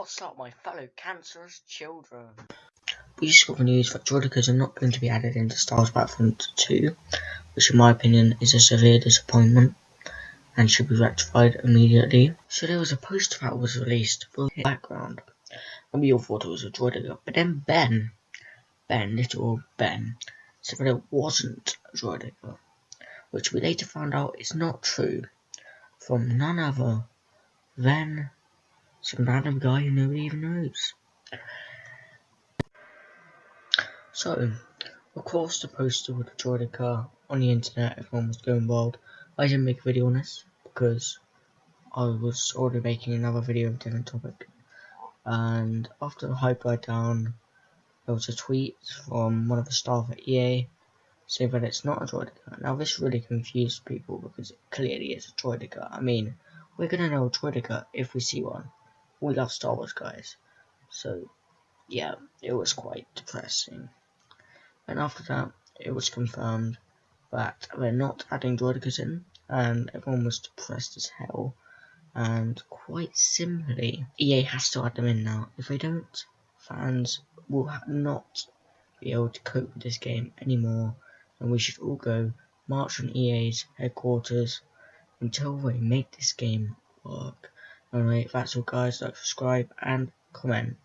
What's up, my fellow cancerous children? We just got the news that Droidekas are not going to be added into Star Wars Battlefront 2, which in my opinion is a severe disappointment and should be rectified immediately. So there was a poster that was released for the background, and we all thought it was a Droideka, but then Ben, Ben, little Ben, said that it wasn't a Droideka, which we later found out is not true, from none other than some random guy who nobody even knows. So, of course, the poster with the Droideka on the internet, everyone was going wild. I didn't make a video on this because I was already making another video of a different topic. And after the hype died down, there was a tweet from one of the staff at EA saying that it's not a Droideka. Now, this really confused people because it clearly is a Droideka. I mean, we're gonna know a Droideka if we see one we love Star Wars guys. So yeah, it was quite depressing. And after that, it was confirmed that they're not adding droidekas in, and everyone was depressed as hell. And quite simply, EA has to add them in now. If they don't, fans will not be able to cope with this game anymore, and we should all go march on EA's headquarters until they make this game work. Anyway, that's all guys, like, subscribe, and comment.